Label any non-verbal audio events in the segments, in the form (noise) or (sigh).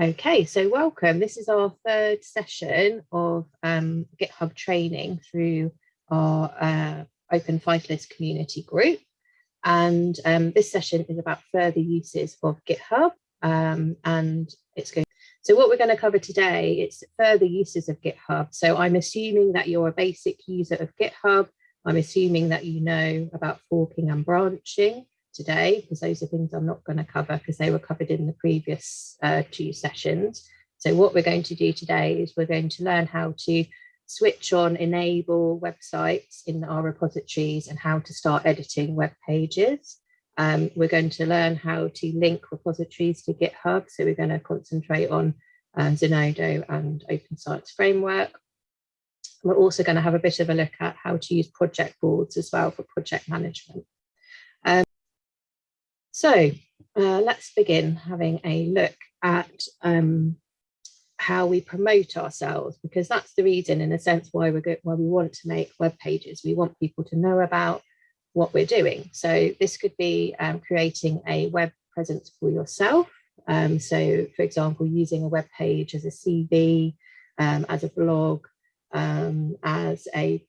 Okay, so welcome. This is our third session of um, GitHub training through our uh, Open Fighters community group. And um, this session is about further uses of GitHub um, and it's going so what we're going to cover today, it's further uses of GitHub. So I'm assuming that you're a basic user of GitHub. I'm assuming that you know about forking and branching today, because those are things I'm not going to cover because they were covered in the previous uh, two sessions. So what we're going to do today is we're going to learn how to switch on, enable websites in our repositories and how to start editing web pages. Um, we're going to learn how to link repositories to GitHub. So we're going to concentrate on uh, Zenodo and Open Science Framework. We're also going to have a bit of a look at how to use project boards as well for project management. Um, so uh, let's begin having a look at um, how we promote ourselves, because that's the reason, in a sense, why, we're good, why we want to make web pages. We want people to know about what we're doing. So this could be um, creating a web presence for yourself. Um, so for example, using a web page as a CV, um, as a blog, um, as a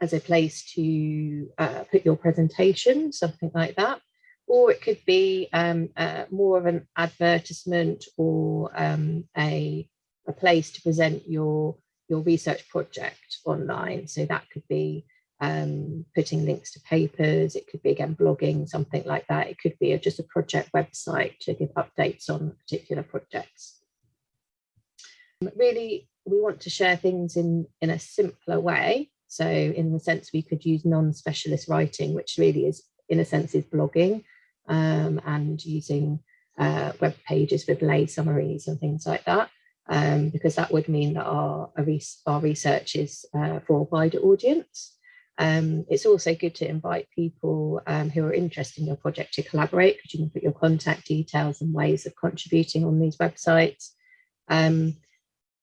as a place to uh, put your presentation, something like that. Or it could be um, uh, more of an advertisement or um, a, a place to present your, your research project online. So that could be um, putting links to papers, it could be again blogging, something like that. It could be just a project website to give updates on particular projects. Really, we want to share things in, in a simpler way. So in the sense we could use non-specialist writing, which really is, in a sense, is blogging um, and using uh, web pages with lay summaries and things like that. Um, because that would mean that our, our research is uh, for a wider audience. Um, it's also good to invite people um, who are interested in your project to collaborate because you can put your contact details and ways of contributing on these websites. Um,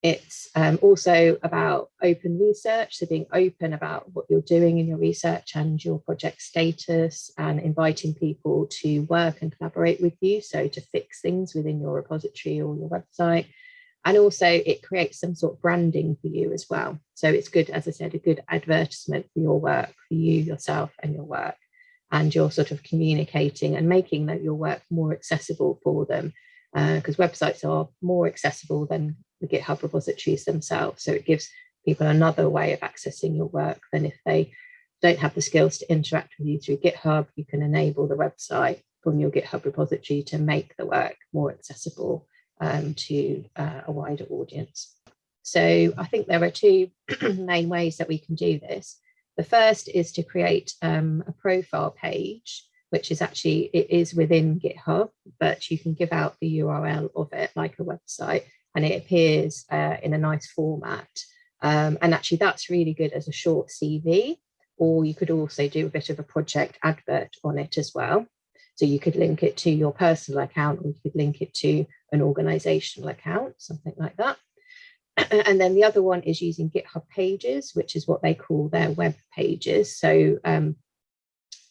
it's um, also about open research, so being open about what you're doing in your research and your project status and inviting people to work and collaborate with you. So to fix things within your repository or your website and also it creates some sort of branding for you as well. So it's good, as I said, a good advertisement for your work, for you, yourself and your work. And you're sort of communicating and making that your work more accessible for them because uh, websites are more accessible than the GitHub repositories themselves. So it gives people another way of accessing your work than if they don't have the skills to interact with you through GitHub, you can enable the website from your GitHub repository to make the work more accessible um, to uh, a wider audience. So I think there are two (clears throat) main ways that we can do this. The first is to create um, a profile page, which is actually, it is within GitHub, but you can give out the URL of it like a website and it appears uh, in a nice format. Um, and actually that's really good as a short CV, or you could also do a bit of a project advert on it as well. So you could link it to your personal account or you could link it to an organizational account, something like that. (clears throat) and then the other one is using GitHub Pages, which is what they call their web pages. So um,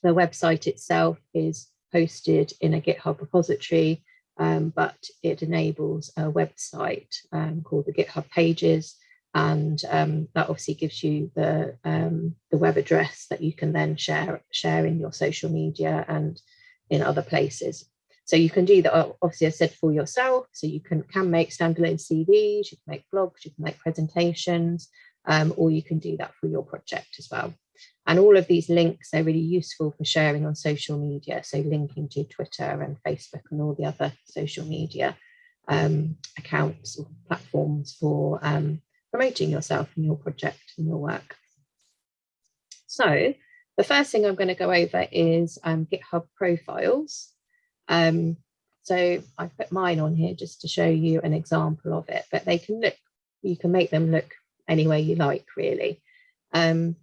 the website itself is hosted in a GitHub repository, um, but it enables a website um, called the GitHub Pages. And um, that obviously gives you the, um, the web address that you can then share, share in your social media and in other places. So you can do that, obviously I said for yourself, so you can, can make standalone CVs, you can make blogs, you can make presentations, um, or you can do that for your project as well. And all of these links are really useful for sharing on social media, so linking to Twitter and Facebook and all the other social media um, accounts or platforms for um, promoting yourself and your project and your work. So the first thing I'm going to go over is um, GitHub profiles. Um, so I put mine on here just to show you an example of it, but they can look, you can make them look any way you like, really. Um,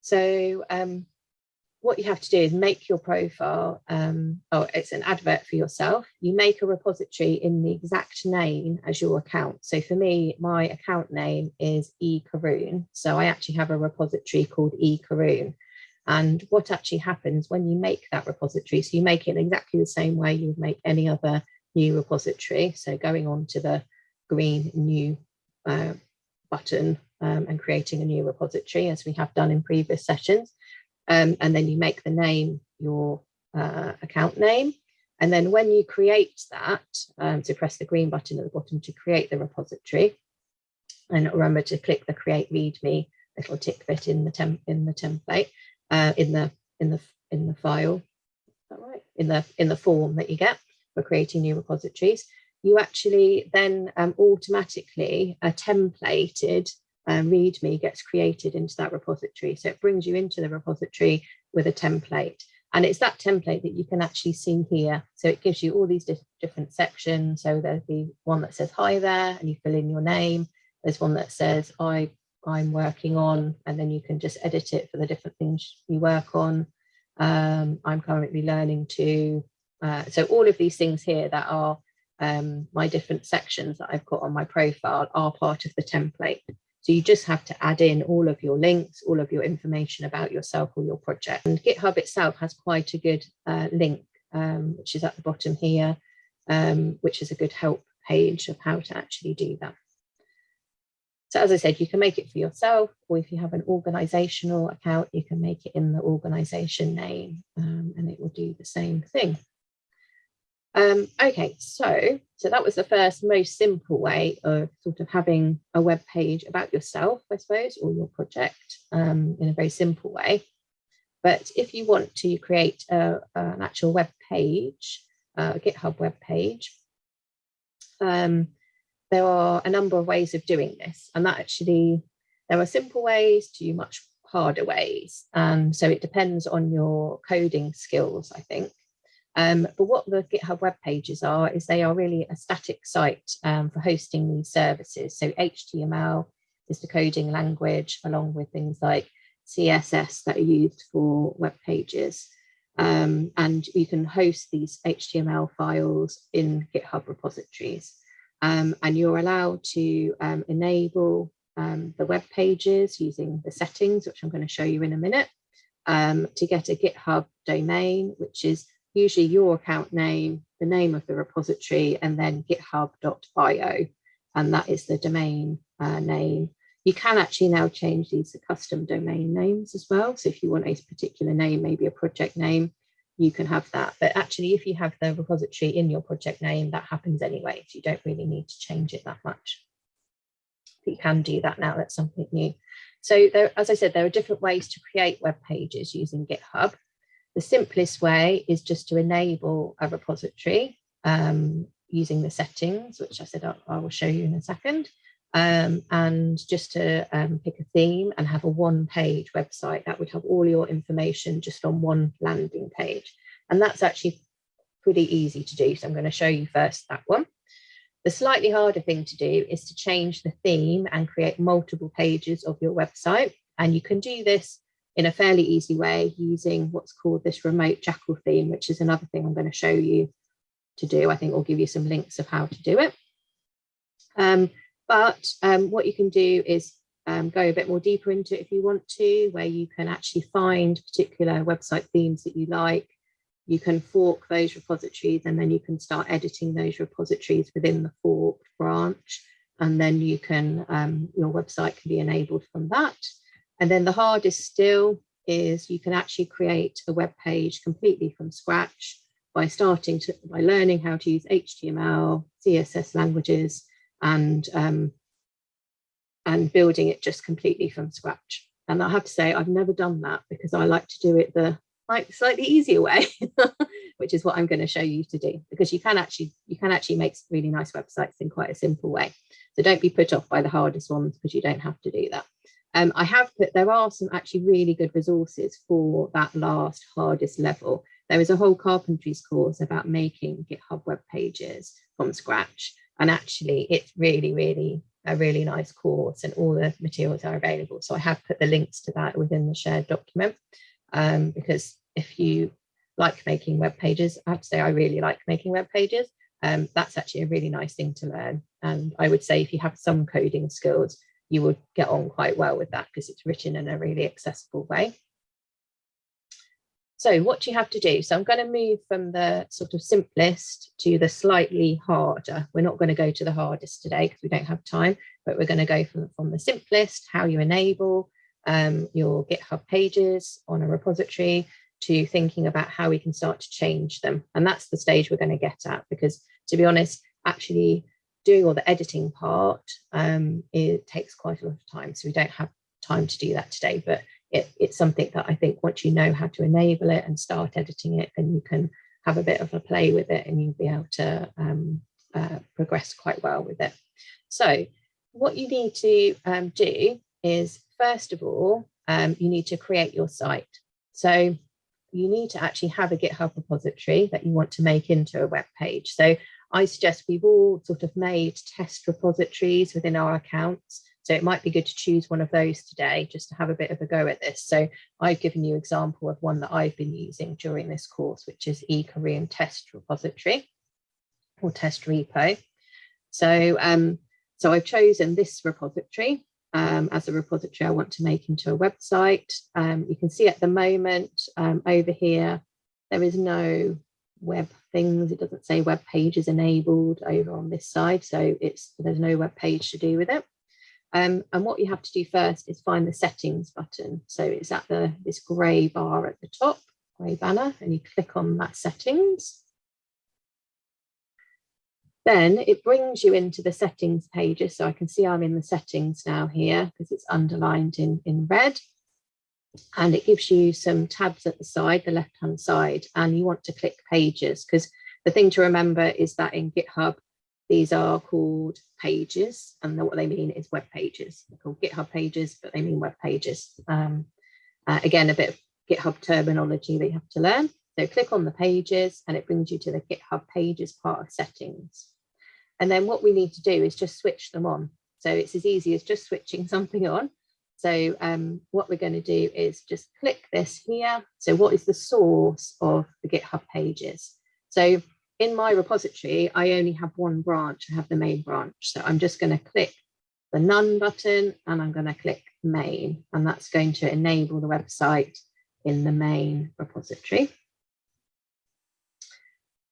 so um, what you have to do is make your profile, um, oh, it's an advert for yourself. You make a repository in the exact name as your account. So for me, my account name is E Karoune. So I actually have a repository called E Karoune and what actually happens when you make that repository. So you make it exactly the same way you would make any other new repository. So going on to the green new uh, button um, and creating a new repository as we have done in previous sessions. Um, and then you make the name your uh, account name. And then when you create that, um, so press the green button at the bottom to create the repository. And remember to click the create readme little tick bit in the temp in the template, uh, in the in the in the file, right? In the in the form that you get for creating new repositories. You actually then um, automatically a templated um, README gets created into that repository. So it brings you into the repository with a template. And it's that template that you can actually see here. So it gives you all these di different sections. So there's the one that says hi there and you fill in your name. There's one that says I, I'm working on, and then you can just edit it for the different things you work on. Um, I'm currently learning to, uh, so all of these things here that are um, my different sections that I've got on my profile are part of the template. So you just have to add in all of your links, all of your information about yourself or your project. And GitHub itself has quite a good uh, link, um, which is at the bottom here, um, which is a good help page of how to actually do that. So as I said, you can make it for yourself, or if you have an organizational account, you can make it in the organization name um, and it will do the same thing. Um, okay, so, so that was the first most simple way of sort of having a web page about yourself, I suppose, or your project um, in a very simple way. But if you want to create a, an actual web page, a GitHub web page, um, there are a number of ways of doing this. And that actually, there are simple ways to much harder ways. Um, so it depends on your coding skills, I think. Um, but what the GitHub web pages are is they are really a static site um, for hosting these services. So HTML is the coding language along with things like CSS that are used for web pages. Um, and you can host these HTML files in GitHub repositories. Um, and you're allowed to um, enable um, the web pages using the settings, which I'm going to show you in a minute, to get a GitHub domain, which is usually your account name, the name of the repository, and then github.io, and that is the domain uh, name. You can actually now change these to custom domain names as well. So if you want a particular name, maybe a project name, you can have that. But actually, if you have the repository in your project name, that happens anyway. So you don't really need to change it that much. But you can do that now, that's something new. So there, as I said, there are different ways to create web pages using GitHub. The simplest way is just to enable a repository um, using the settings, which I said I, will show you in a second, um, and just to um, pick a theme and have a one page website that would have all your information just on one landing page. And that's actually pretty easy to do. So I'm going to show you first that one. The slightly harder thing to do is to change the theme and create multiple pages of your website. And you can do this in a fairly easy way using what's called this remote Jekyll theme, which is another thing I'm going to show you to do. I think I'll give you some links of how to do it. Um, but um, what you can do is um, go a bit more deeper into it if you want to, where you can actually find particular website themes that you like. You can fork those repositories and then you can start editing those repositories within the forked branch. And then you can, um, your website can be enabled from that. And then the hardest still is you can actually create a web page completely from scratch by starting to by learning how to use HTML, CSS languages, and um, and building it just completely from scratch. And I have to say, I've never done that because I like to do it the like slightly easier way, (laughs) which is what I'm going to show you to do because you can actually you can actually make really nice websites in quite a simple way. So don't be put off by the hardest ones because you don't have to do that. Um, I have put, there are some actually really good resources for that last hardest level. There is a whole carpentries course about making GitHub web pages from scratch. And actually it's really, really a really nice course and all the materials are available. So I have put the links to that within the shared document um, because if you like making web pages, I have to say I really like making web pages. Um, that's actually a really nice thing to learn. And I would say if you have some coding skills, you would get on quite well with that because it's written in a really accessible way. So what do you have to do? So I'm going to move from the sort of simplest to the slightly harder. We're not going to go to the hardest today because we don't have time, but we're going to go from, from the simplest, how you enable um, your GitHub pages on a repository to thinking about how we can start to change them. And that's the stage we're going to get at because to be honest, actually doing all the editing part, um, it takes quite a lot of time. So we don't have time to do that today, but it, it's something that I think once you know how to enable it and start editing it, then you can have a bit of a play with it and you'll be able to um, uh, progress quite well with it. So what you need to um, do is, first of all, um, you need to create your site. So you need to actually have a GitHub repository that you want to make into a web page. So I suggest we've all sort of made test repositories within our accounts. So it might be good to choose one of those today just to have a bit of a go at this. So I've given you example of one that I've been using during this course, which is eKaroune test repository or test repo. So, um, so I've chosen this repository um, as a repository I want to make into a website. Um, you can see at the moment um, over here, there is no web things. It doesn't say web pages enabled over on this side. So it's there's no web page to do with it. Um, and what you have to do first is find the settings button. So it's at the this grey bar at the top, grey banner, and you click on that settings. Then it brings you into the settings pages. So I can see I'm in the settings now here because it's underlined in, in red and it gives you some tabs at the side, the left hand side, and you want to click pages because the thing to remember is that in GitHub, these are called pages and what they mean is web pages. They're called GitHub pages, but they mean web pages. Um, uh, again, a bit of GitHub terminology that you have to learn. So click on the pages and it brings you to the GitHub pages part of settings. And then what we need to do is just switch them on. So it's as easy as just switching (laughs) something on so um, what we're going to do is just click this here. So what is the source of the GitHub pages? So in my repository, I only have one branch, I have the main branch. So I'm just going to click the none button and I'm going to click main and that's going to enable the website in the main repository.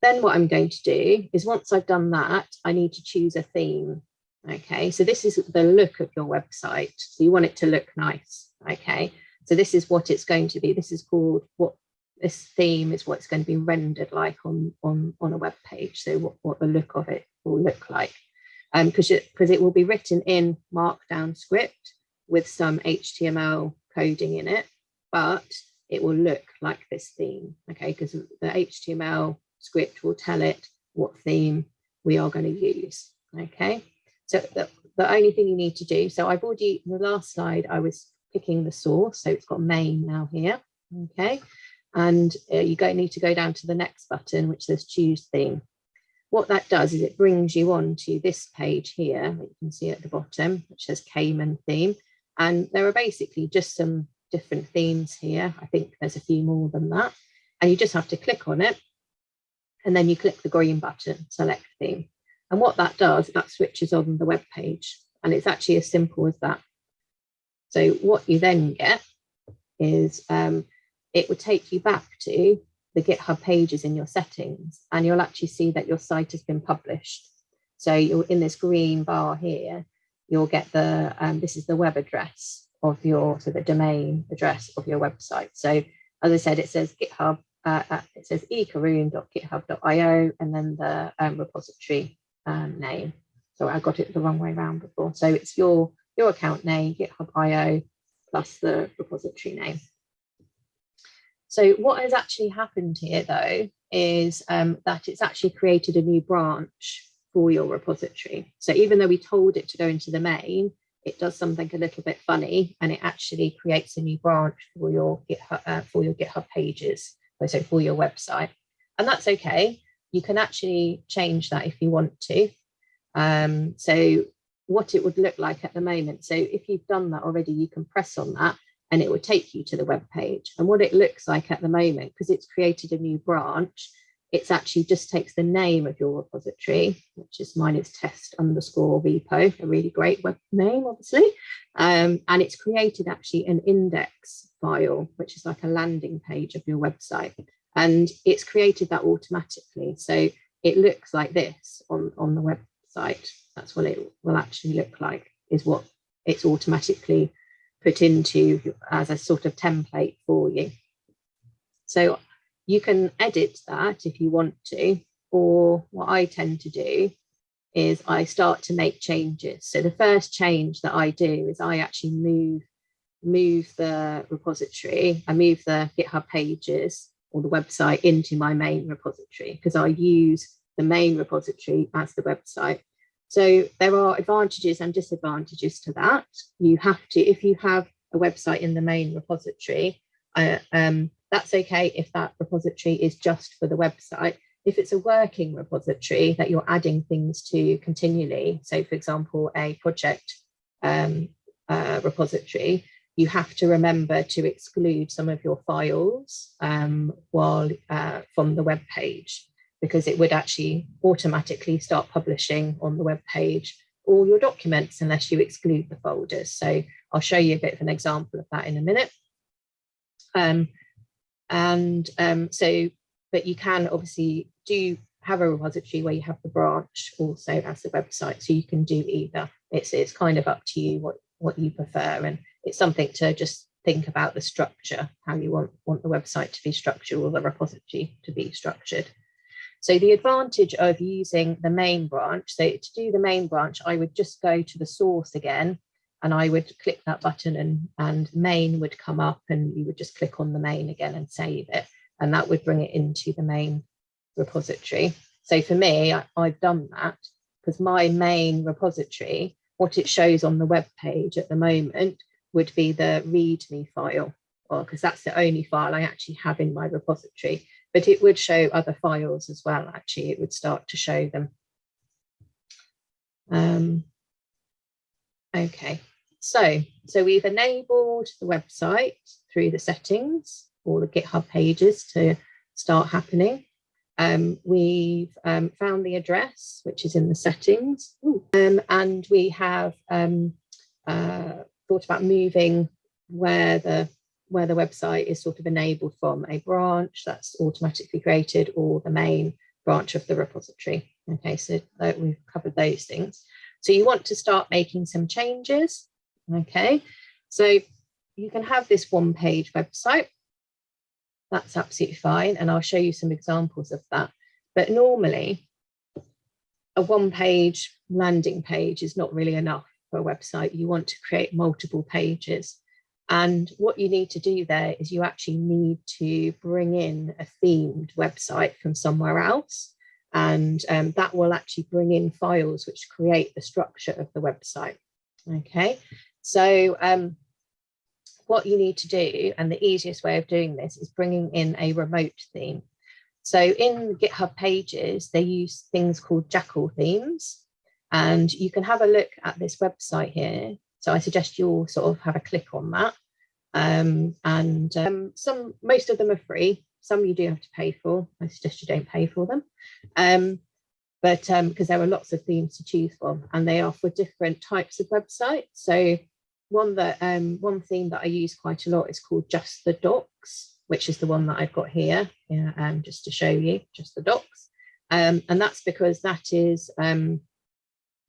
Then what I'm going to do is once I've done that, I need to choose a theme. Okay, so this is the look of your website. So you want it to look nice. Okay, so this is what it's going to be. This is called what this theme is what it's going to be rendered like on on on a web page. So what, what the look of it will look like. Um, because it because it will be written in markdown script with some HTML coding in it, but it will look like this theme. Okay, because the HTML script will tell it what theme we are going to use. Okay. So the, the only thing you need to do, so I've already, in the last slide, I was picking the source. So it's got main now here, okay? And uh, you go, need to go down to the next button, which says choose theme. What that does is it brings you on to this page here, you can see at the bottom, which says Cayman theme. And there are basically just some different themes here. I think there's a few more than that. And you just have to click on it. And then you click the green button, select theme. And what that does, that switches on the web page. And it's actually as simple as that. So what you then get is um, it would take you back to the GitHub pages in your settings, and you'll actually see that your site has been published. So you're in this green bar here, you'll get the, um, this is the web address of your, so the domain address of your website. So as I said, it says GitHub, uh, uh it says ekaroune.github.io, and then the um, repository um, name. So I got it the wrong way around before. So it's your, your account name, GitHub.io, plus the repository name. So what has actually happened here though, is um, that it's actually created a new branch for your repository. So even though we told it to go into the main, it does something a little bit funny and it actually creates a new branch for your GitHub, uh, for your GitHub pages, so for your website. And that's okay you can actually change that if you want to. Um, so what it would look like at the moment. So if you've done that already, you can press on that and it will take you to the web page. And what it looks like at the moment, because it's created a new branch, it's actually just takes the name of your repository, which is mine is test underscore repo, a really great web name, obviously. Um, and it's created actually an index file, which is like a landing page of your website. And it's created that automatically. So it looks like this on, on the website. That's what it will actually look like, is what it's automatically put into as a sort of template for you. So you can edit that if you want to, or what I tend to do is I start to make changes. So the first change that I do is I actually move, move the repository, I move the GitHub pages or the website into my main repository because I use the main repository as the website. So there are advantages and disadvantages to that. You have to, if you have a website in the main repository, uh, um, that's okay if that repository is just for the website. If it's a working repository that you're adding things to continually, so for example, a project um, uh, repository, you have to remember to exclude some of your files um, while uh, from the web page because it would actually automatically start publishing on the web page all your documents unless you exclude the folders. So I'll show you a bit of an example of that in a minute. Um, and um, so, but you can obviously do have a repository where you have the branch also as the website. So you can do either. It's, it's kind of up to you what, what you prefer. And it's something to just think about the structure, how you want, want the website to be structured or the repository to be structured. So the advantage of using the main branch, so to do the main branch, I would just go to the source again and I would click that button and, and main would come up and you would just click on the main again and save it. And that would bring it into the main repository. So for me, I, have done that because my main repository, what it shows on the web page at the moment would be the README file, because that's the only file I actually have in my repository. But it would show other files as well, actually, it would start to show them. Um, okay, so, so we've enabled the website through the settings, all the GitHub pages to start happening. Um, we've um, found the address, which is in the settings, um, and we have um, uh, thought about moving where the where the website is sort of enabled from a branch that's automatically created or the main branch of the repository. Okay, so uh, we've covered those things. So you want to start making some changes. Okay, so you can have this one page website. That's absolutely fine. And I'll show you some examples of that. But normally a one page landing page is not really enough for a website. You want to create multiple pages. And what you need to do there is you actually need to bring in a themed website from somewhere else. And um, that will actually bring in files which create the structure of the website. Okay, so um, what you need to do, and the easiest way of doing this is bringing in a remote theme. So in GitHub pages, they use things called Jekyll themes. And you can have a look at this website here. So I suggest you all sort of have a click on that. Um, and um, some, most of them are free. Some you do have to pay for. I suggest you don't pay for them. Um, but because um, there are lots of themes to choose from and they are for different types of websites. So one that um, one theme that I use quite a lot is called Just the Docs, which is the one that I've got here, yeah, um, just to show you, just the docs. Um, and that's because that is um,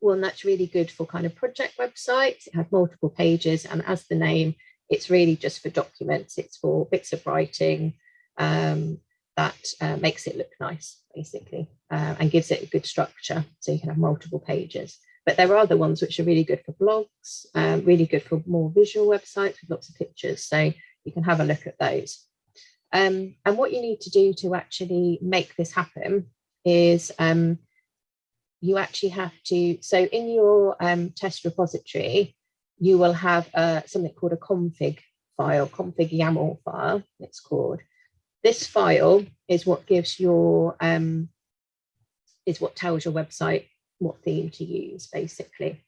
that's really good for kind of project websites. It has multiple pages, and as the name, it's really just for documents. It's for bits of writing um, that uh, makes it look nice, basically, uh, and gives it a good structure. So you can have multiple pages. But there are other ones which are really good for blogs, um, really good for more visual websites with lots of pictures. So you can have a look at those. Um, and what you need to do to actually make this happen is um, you actually have to, so in your um, test repository, you will have uh, something called a config file, config YAML file, it's called. This file is what gives your, um, is what tells your website what theme to use basically.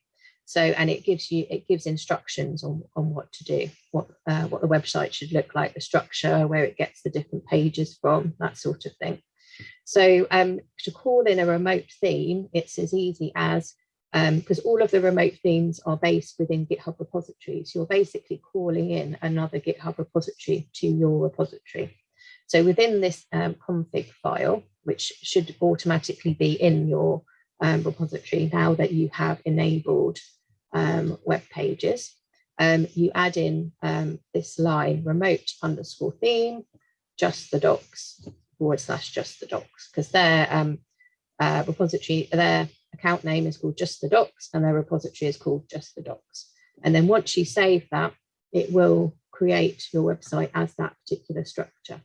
So, and it gives you, it gives instructions on, on what to do, what, uh, what the website should look like, the structure, where it gets the different pages from, that sort of thing. So um, to call in a remote theme, it's as easy as, because um, all of the remote themes are based within GitHub repositories, you're basically calling in another GitHub repository to your repository. So within this um, config file, which should automatically be in your um, repository now that you have enabled um, web pages, um, you add in um, this line remote underscore theme, just the docs forward slash just the docs, because their um, uh, repository, their account name is called just the docs and their repository is called just the docs. And then once you save that, it will create your website as that particular structure.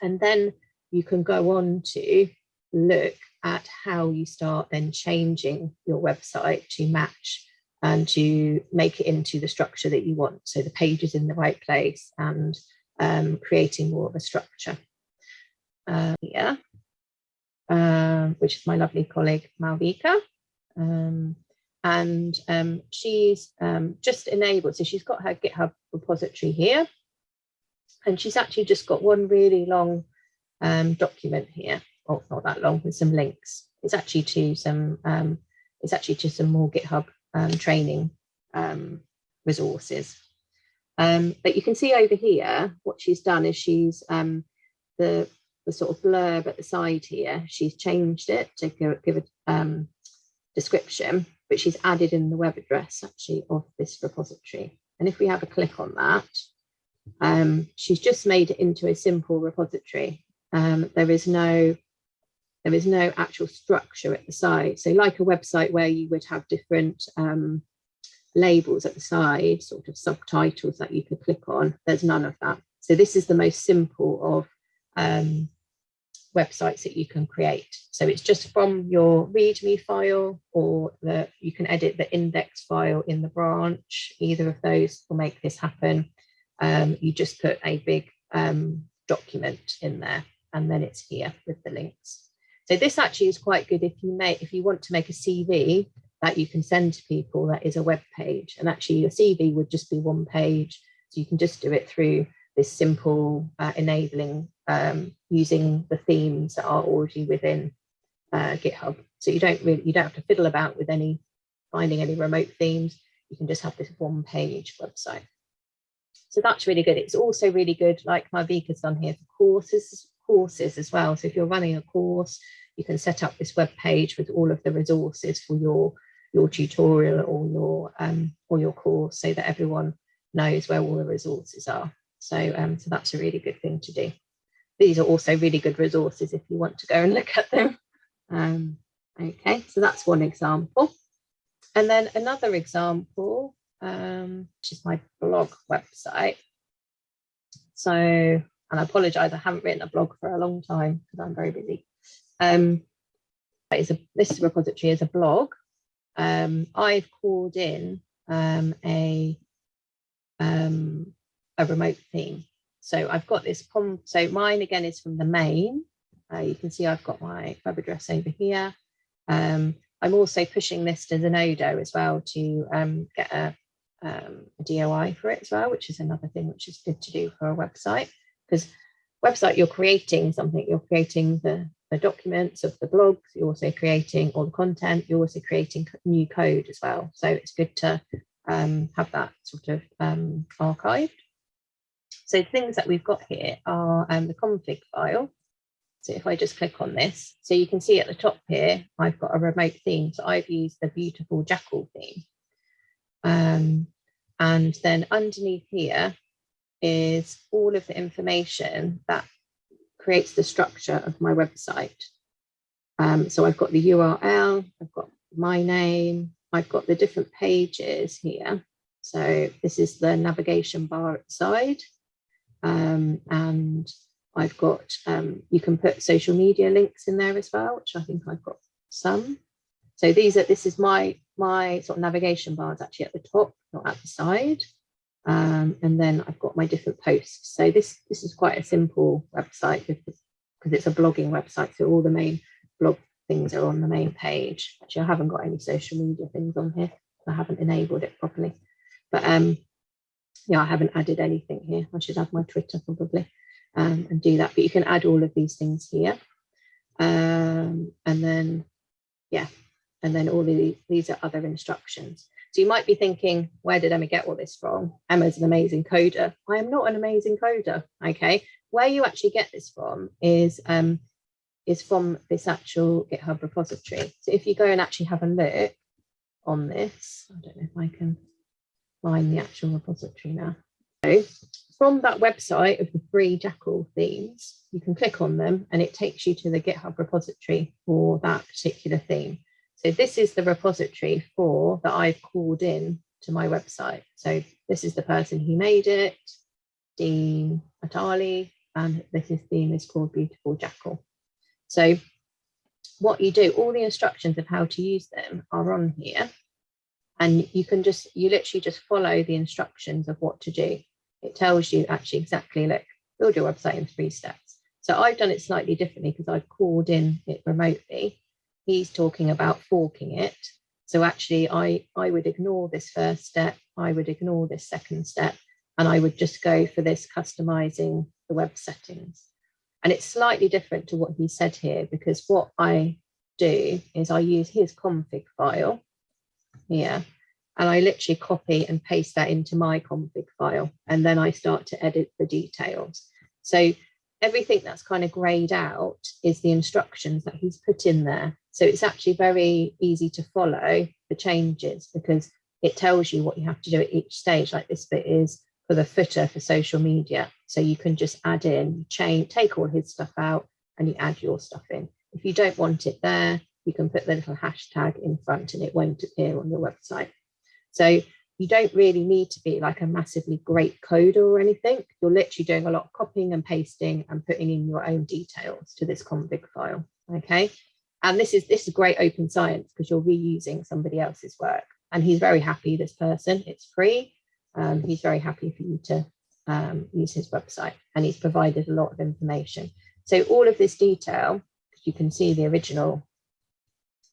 And then you can go on to look at how you start then changing your website to match and to make it into the structure that you want. So the page is in the right place and um, creating more of a structure. Uh, yeah, um, which is my lovely colleague Malvika. Um, and um, she's um, just enabled, so she's got her GitHub repository here. And she's actually just got one really long um, document here, oh, not that long, with some links. It's actually to some, um, it's actually to some more GitHub um, training um, resources. Um, but you can see over here, what she's done is she's um, the, the sort of blurb at the side here, she's changed it to give, give a description, but she's added in the web address actually of this repository. And if we have a click on that, um, she's just made it into a simple repository. Um, there is no there is no actual structure at the side. So like a website where you would have different um, labels at the side, sort of subtitles that you could click on, there's none of that. So this is the most simple of um, websites that you can create. So it's just from your README file or the, you can edit the index file in the branch. Either of those will make this happen. Um, you just put a big um, document in there and then it's here with the links. So this actually is quite good if you make if you want to make a CV that you can send to people that is a web page and actually your CV would just be one page so you can just do it through this simple uh, enabling um, using the themes that are already within uh, GitHub. So you don't really you don't have to fiddle about with any finding any remote themes. You can just have this one page website. So that's really good. It's also really good, like Malvika's done here for courses courses as well. So if you're running a course, you can set up this web page with all of the resources for your your tutorial or your um, or your course so that everyone knows where all the resources are. So, um, so that's a really good thing to do. These are also really good resources if you want to go and look at them. Um, okay, so that's one example. And then another example, um, which is my blog website. So and I apologize, I haven't written a blog for a long time because I'm very busy. Um, it's a, this repository is a blog. Um, I've called in um, a, um, a remote theme. So I've got this, so mine again is from the main. Uh, you can see I've got my web address over here. Um, I'm also pushing this to Zenodo as well to um, get a, a DOI for it as well, which is another thing which is good to do for a website because website you're creating something you're creating the, the documents of the blogs you're also creating all the content you're also creating new code as well so it's good to um, have that sort of um, archived so things that we've got here are um, the config file so if I just click on this, so you can see at the top here, I've got a remote theme. So I've used the beautiful Jekyll theme. Um, and then underneath here, is all of the information that creates the structure of my website. Um, so I've got the URL, I've got my name, I've got the different pages here. So this is the navigation bar at the side. Um, and I've got, um, you can put social media links in there as well, which I think I've got some. So these are, this is my, my sort of navigation bars actually at the top, not at the side. Um, and then I've got my different posts. So this, this is quite a simple website because it's a blogging website. So all the main blog things are on the main page. Actually, I haven't got any social media things on here. I haven't enabled it properly. But um, yeah, I haven't added anything here. I should add my Twitter probably um, and do that. But you can add all of these things here. Um, and then, yeah, and then all the, these are other instructions. So you might be thinking, where did Emma get all this from? Emma's an amazing coder. I am not an amazing coder, okay? Where you actually get this from is, um, is from this actual GitHub repository. So if you go and actually have a look on this, I don't know if I can find the actual repository now. So from that website of the free Jekyll themes, you can click on them and it takes you to the GitHub repository for that particular theme. So this is the repository for that I've called in to my website. So this is the person who made it, Dean Attali, and this is theme is called Beautiful Jekyll. So what you do, all the instructions of how to use them are on here. And you can just, you literally just follow the instructions of what to do. It tells you actually exactly, look, build your website in three steps. So I've done it slightly differently because I've called in it remotely he's talking about forking it. So actually I, I would ignore this first step, I would ignore this second step, and I would just go for this customizing the web settings. And it's slightly different to what he said here, because what I do is I use his config file here, and I literally copy and paste that into my config file, and then I start to edit the details. So everything that's kind of grayed out is the instructions that he's put in there. So it's actually very easy to follow the changes because it tells you what you have to do at each stage. Like this bit is for the footer for social media. So you can just add in, change, take all his stuff out and you add your stuff in. If you don't want it there, you can put the little hashtag in front and it won't appear on your website. So you don't really need to be like a massively great coder or anything. You're literally doing a lot of copying and pasting and putting in your own details to this config file. Okay. And this is this is great open science because you're reusing somebody else's work. And he's very happy, this person, it's free. Um, he's very happy for you to um, use his website and he's provided a lot of information. So all of this detail, you can see the original.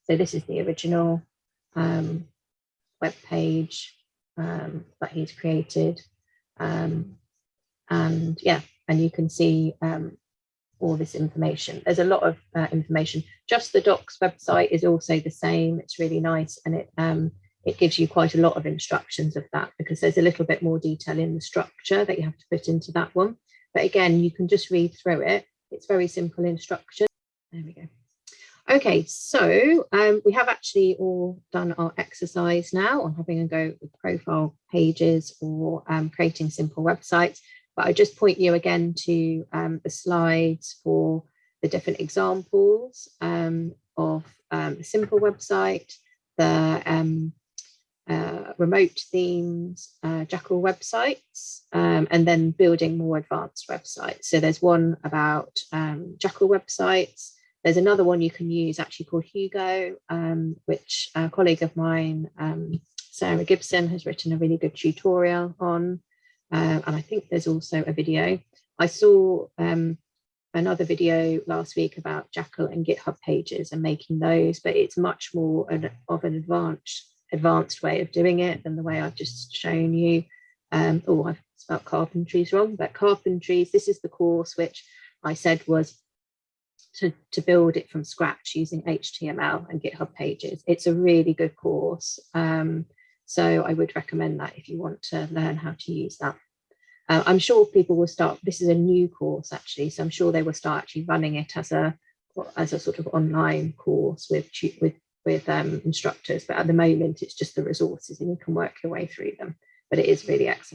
So this is the original um, web page um, that he's created. Um, and yeah, and you can see um, all this information. There's a lot of uh, information. Just the docs website is also the same. It's really nice and it um, it gives you quite a lot of instructions of that because there's a little bit more detail in the structure that you have to put into that one. But again, you can just read through it. It's very simple instruction. There we go. Okay, so um, we have actually all done our exercise now on having a go with profile pages or um, creating simple websites but I just point you again to um, the slides for the different examples um, of um, a simple website, the um, uh, remote themes, uh, Jekyll websites, and then building more advanced websites. So there's one about Jekyll websites. There's another one you can use actually called Hugo, which a colleague of mine, Sarah Gibson, has written a really good tutorial on. Uh, and I think there's also a video. I saw um, another video last week about Jekyll and GitHub pages and making those, but it's much more an, of an advanced advanced way of doing it than the way I've just shown you. Um, oh, I've spelled carpentries wrong, but carpentries, this is the course which I said was to, to build it from scratch using HTML and GitHub pages. It's a really good course. Um, so I would recommend that if you want to learn how to use that. Uh, I'm sure people will start, this is a new course actually, so I'm sure they will start actually running it as a as a sort of online course with with with um, instructors, but at the moment it's just the resources and you can work your way through them. But it is really excellent.